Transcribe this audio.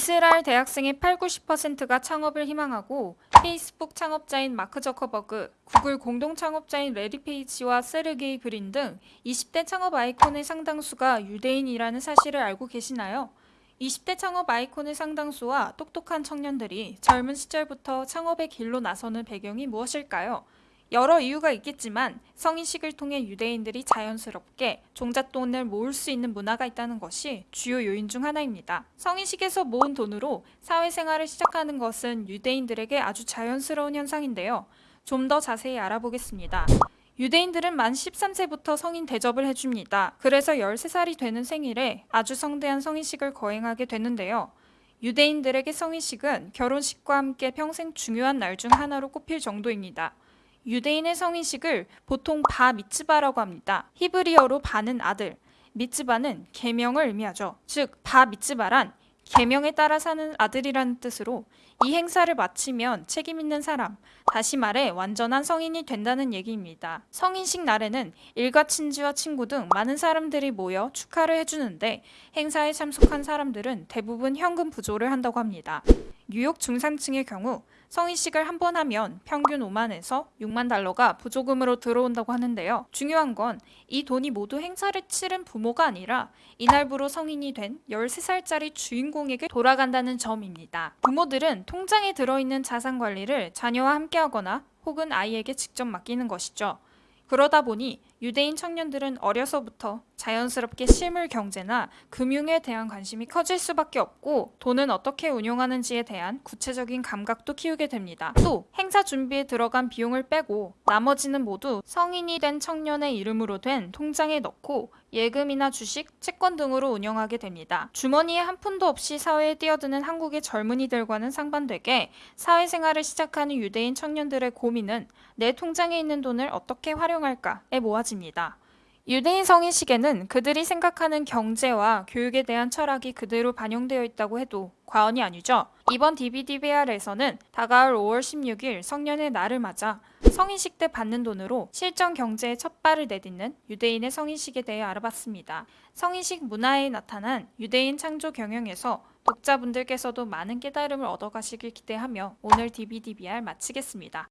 이스라엘 대학생의 8, 90%가 창업을 희망하고 페이스북 창업자인 마크 저커버그, 구글 공동 창업자인 래리 페이지와 세르게이 브린 등 20대 창업 아이콘의 상당수가 유대인이라는 사실을 알고 계시나요? 20대 창업 아이콘의 상당수와 똑똑한 청년들이 젊은 시절부터 창업의 길로 나서는 배경이 무엇일까요? 여러 이유가 있겠지만 성인식을 통해 유대인들이 자연스럽게 종잣돈을 모을 수 있는 문화가 있다는 것이 주요 요인 중 하나입니다. 성인식에서 모은 돈으로 사회생활을 시작하는 것은 유대인들에게 아주 자연스러운 현상인데요. 좀 더 자세히 알아보겠습니다. 유대인들은 만 13세부터 성인 대접을 해줍니다. 그래서 13살이 되는 생일에 아주 성대한 성인식을 거행하게 되는데요. 유대인들에게 성인식은 결혼식과 함께 평생 중요한 날 중 하나로 꼽힐 정도입니다. 유대인의 성인식을 보통 바 미츠바라고 합니다. 히브리어로 바는 아들, 미츠바는 계명을 의미하죠. 즉, 바 미츠바란 계명에 따라 사는 아들이라는 뜻으로 이 행사를 마치면 책임 있는 사람, 다시 말해 완전한 성인이 된다는 얘기입니다. 성인식 날에는 일가 친지와 친구 등 많은 사람들이 모여 축하를 해주는데 행사에 참석한 사람들은 대부분 현금 부조를 한다고 합니다. 뉴욕 중산층의 경우 성인식을 한 번 하면 평균 5만에서 6만 달러가 부조금으로 들어온다고 하는데요. 중요한 건 이 돈이 모두 행사를 치른 부모가 아니라 이날부로 성인이 된 13살짜리 주인공에게 돌아간다는 점입니다. 부모들은 통장에 들어있는 자산 관리를 자녀와 함께 하거나 혹은 아이에게 직접 맡기는 것이죠. 그러다 보니 유대인 청년들은 어려서부터 자연스럽게 실물 경제나 금융에 대한 관심이 커질 수밖에 없고 돈은 어떻게 운용하는지에 대한 구체적인 감각도 키우게 됩니다. 또 행사 준비에 들어간 비용을 빼고 나머지는 모두 성인이 된 청년의 이름으로 된 통장에 넣고 예금이나 주식, 채권 등으로 운영하게 됩니다. 주머니에 한 푼도 없이 사회에 뛰어드는 한국의 젊은이들과는 상반되게 사회생활을 시작하는 유대인 청년들의 고민은 내 통장에 있는 돈을 어떻게 활용할까에 모아집니다. 유대인 성인식에는 그들이 생각하는 경제와 교육에 대한 철학이 그대로 반영되어 있다고 해도 과언이 아니죠. 이번 DBDBR에서는 다가올 5월 16일 성년의 날을 맞아 성인식 때 받는 돈으로 실전 경제의 첫 발을 내딛는 유대인의 성인식에 대해 알아봤습니다. 성인식 문화에 나타난 유대인 창조 경영에서 독자분들께서도 많은 깨달음을 얻어가시길 기대하며 오늘 DBDBR 마치겠습니다.